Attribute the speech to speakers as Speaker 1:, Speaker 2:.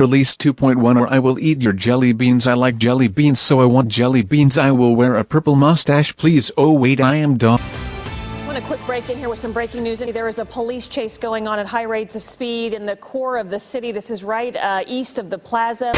Speaker 1: Release 2.1 or I will eat your jelly beans I like jelly beans so I want jelly beans I will wear a purple mustache please oh wait I am done.
Speaker 2: Want a quick break in here with some breaking news. There is a police chase going on at high rates of speed in the core of the city. This is right uh, east of the plaza.